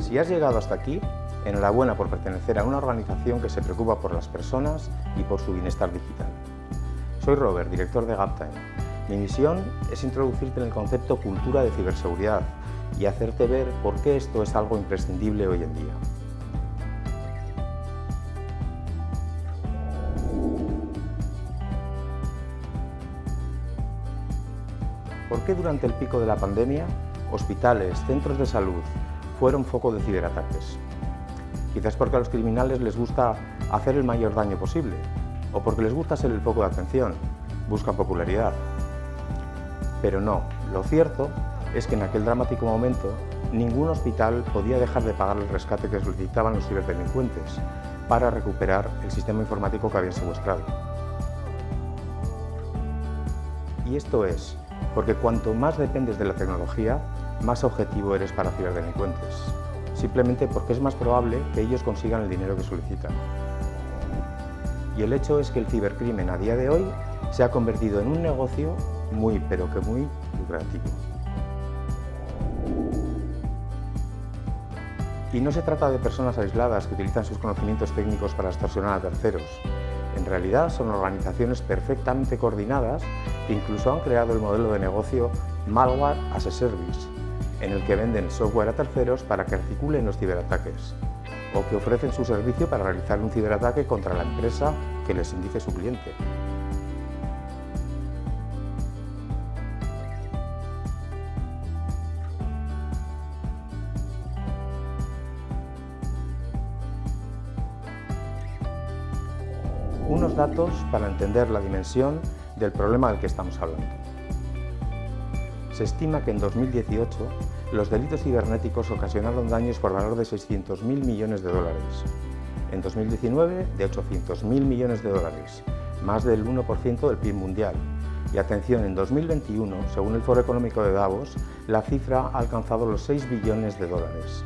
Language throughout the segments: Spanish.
Si has llegado hasta aquí, enhorabuena por pertenecer a una organización que se preocupa por las personas y por su bienestar digital. Soy Robert, director de GapTime. Mi misión es introducirte en el concepto cultura de ciberseguridad y hacerte ver por qué esto es algo imprescindible hoy en día. ¿Por qué durante el pico de la pandemia hospitales, centros de salud, fueron foco de ciberataques. Quizás porque a los criminales les gusta hacer el mayor daño posible, o porque les gusta ser el foco de atención, buscan popularidad. Pero no, lo cierto es que en aquel dramático momento ningún hospital podía dejar de pagar el rescate que solicitaban los ciberdelincuentes para recuperar el sistema informático que habían secuestrado. Y esto es porque cuanto más dependes de la tecnología, más objetivo eres para ciberdelincuentes, simplemente porque es más probable que ellos consigan el dinero que solicitan. Y el hecho es que el cibercrimen a día de hoy se ha convertido en un negocio muy, pero que muy lucrativo. Y no se trata de personas aisladas que utilizan sus conocimientos técnicos para extorsionar a terceros. Realidad son organizaciones perfectamente coordinadas que incluso han creado el modelo de negocio Malware as a Service, en el que venden software a terceros para que articulen los ciberataques, o que ofrecen su servicio para realizar un ciberataque contra la empresa que les indique su cliente. Unos datos para entender la dimensión del problema del que estamos hablando. Se estima que en 2018 los delitos cibernéticos ocasionaron daños por valor de 600.000 millones de dólares. En 2019, de 800.000 millones de dólares, más del 1% del PIB mundial. Y atención, en 2021, según el Foro Económico de Davos, la cifra ha alcanzado los 6 billones de dólares.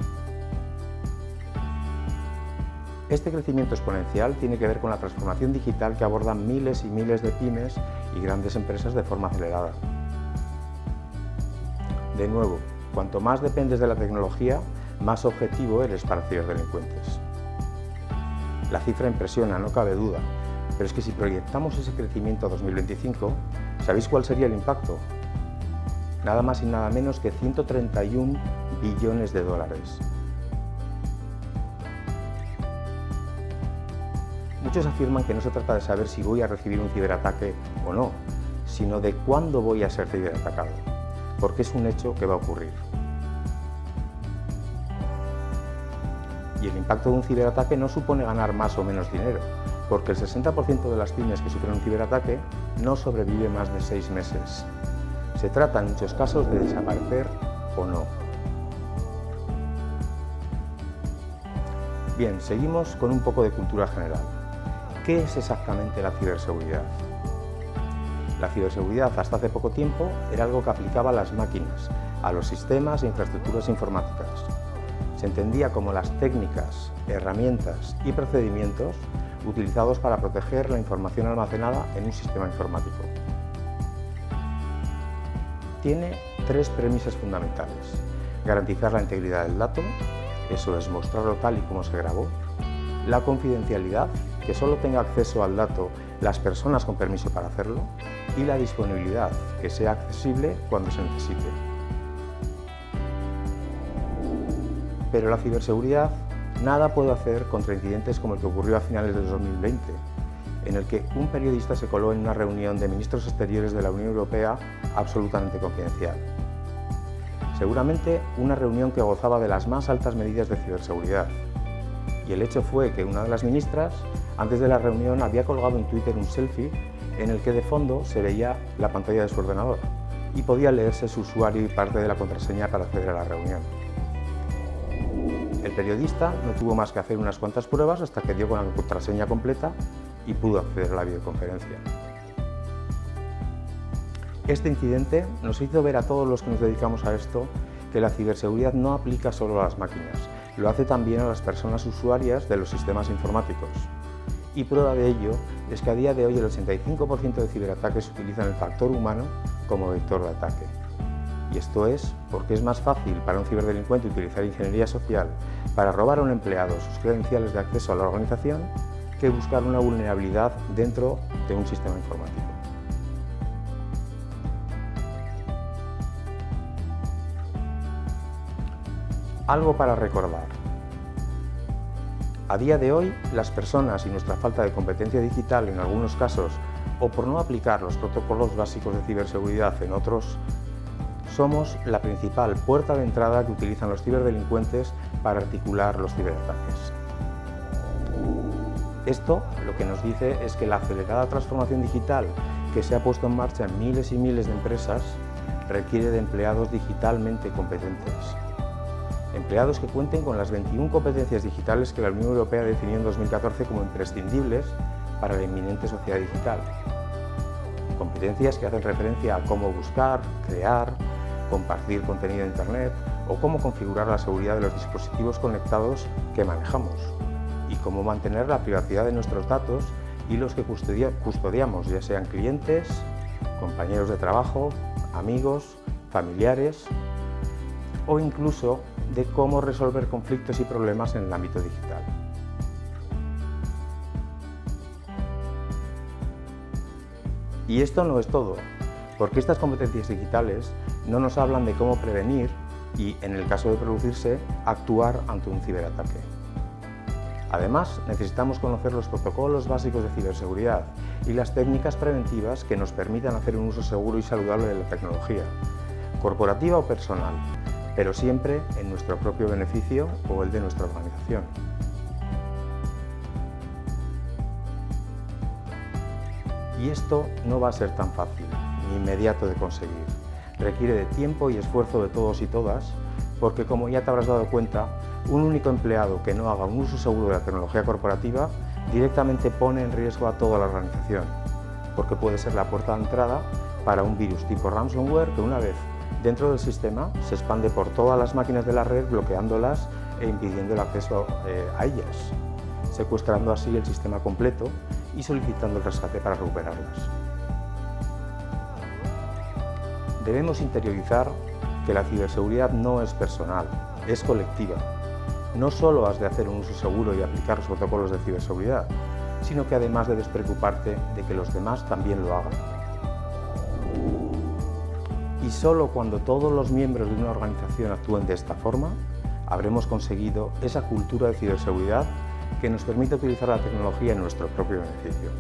Este crecimiento exponencial tiene que ver con la transformación digital que abordan miles y miles de pymes y grandes empresas de forma acelerada. De nuevo, cuanto más dependes de la tecnología, más objetivo eres para ciberdelincuentes. La cifra impresiona, no cabe duda, pero es que si proyectamos ese crecimiento a 2025, ¿sabéis cuál sería el impacto? Nada más y nada menos que 131 billones de dólares. Muchos afirman que no se trata de saber si voy a recibir un ciberataque o no, sino de cuándo voy a ser ciberatacado porque es un hecho que va a ocurrir. Y el impacto de un ciberataque no supone ganar más o menos dinero, porque el 60% de las pymes que sufren un ciberataque no sobrevive más de seis meses. Se trata en muchos casos de desaparecer o no. Bien, seguimos con un poco de cultura general. ¿Qué es exactamente la ciberseguridad? La ciberseguridad hasta hace poco tiempo era algo que aplicaba a las máquinas, a los sistemas e infraestructuras informáticas. Se entendía como las técnicas, herramientas y procedimientos utilizados para proteger la información almacenada en un sistema informático. Tiene tres premisas fundamentales. Garantizar la integridad del dato, eso es mostrarlo tal y como se grabó. La confidencialidad, que solo tenga acceso al dato las personas con permiso para hacerlo y la disponibilidad, que sea accesible cuando se necesite. Pero la ciberseguridad nada puede hacer contra incidentes como el que ocurrió a finales de 2020, en el que un periodista se coló en una reunión de ministros exteriores de la Unión Europea absolutamente confidencial. Seguramente una reunión que gozaba de las más altas medidas de ciberseguridad. Y el hecho fue que una de las ministras antes de la reunión había colgado en Twitter un selfie en el que de fondo se veía la pantalla de su ordenador y podía leerse su usuario y parte de la contraseña para acceder a la reunión. El periodista no tuvo más que hacer unas cuantas pruebas hasta que dio con la contraseña completa y pudo acceder a la videoconferencia. Este incidente nos hizo ver a todos los que nos dedicamos a esto que la ciberseguridad no aplica solo a las máquinas, lo hace también a las personas usuarias de los sistemas informáticos y prueba de ello es que a día de hoy el 85% de ciberataques utilizan el factor humano como vector de ataque. Y esto es porque es más fácil para un ciberdelincuente utilizar ingeniería social para robar a un empleado sus credenciales de acceso a la organización que buscar una vulnerabilidad dentro de un sistema informático. Algo para recordar. A día de hoy, las personas y nuestra falta de competencia digital en algunos casos, o por no aplicar los protocolos básicos de ciberseguridad en otros, somos la principal puerta de entrada que utilizan los ciberdelincuentes para articular los ciberataques. Esto lo que nos dice es que la acelerada transformación digital que se ha puesto en marcha en miles y miles de empresas requiere de empleados digitalmente competentes. Empleados que cuenten con las 21 competencias digitales que la Unión Europea definió en 2014 como imprescindibles para la inminente sociedad digital. Competencias que hacen referencia a cómo buscar, crear, compartir contenido en Internet o cómo configurar la seguridad de los dispositivos conectados que manejamos y cómo mantener la privacidad de nuestros datos y los que custodiamos, ya sean clientes, compañeros de trabajo, amigos, familiares o incluso de cómo resolver conflictos y problemas en el ámbito digital. Y esto no es todo porque estas competencias digitales no nos hablan de cómo prevenir y, en el caso de producirse, actuar ante un ciberataque. Además, necesitamos conocer los protocolos básicos de ciberseguridad y las técnicas preventivas que nos permitan hacer un uso seguro y saludable de la tecnología, corporativa o personal, pero siempre en nuestro propio beneficio o el de nuestra organización. Y esto no va a ser tan fácil inmediato de conseguir. Requiere de tiempo y esfuerzo de todos y todas, porque como ya te habrás dado cuenta, un único empleado que no haga un uso seguro de la tecnología corporativa directamente pone en riesgo a toda la organización, porque puede ser la puerta de entrada para un virus tipo ransomware que una vez dentro del sistema se expande por todas las máquinas de la red bloqueándolas e impidiendo el acceso eh, a ellas, secuestrando así el sistema completo y solicitando el rescate para recuperarlas. Debemos interiorizar que la ciberseguridad no es personal, es colectiva. No solo has de hacer un uso seguro y aplicar los protocolos de ciberseguridad, sino que además debes preocuparte de que los demás también lo hagan. Solo cuando todos los miembros de una organización actúen de esta forma, habremos conseguido esa cultura de ciberseguridad que nos permite utilizar la tecnología en nuestro propio beneficio.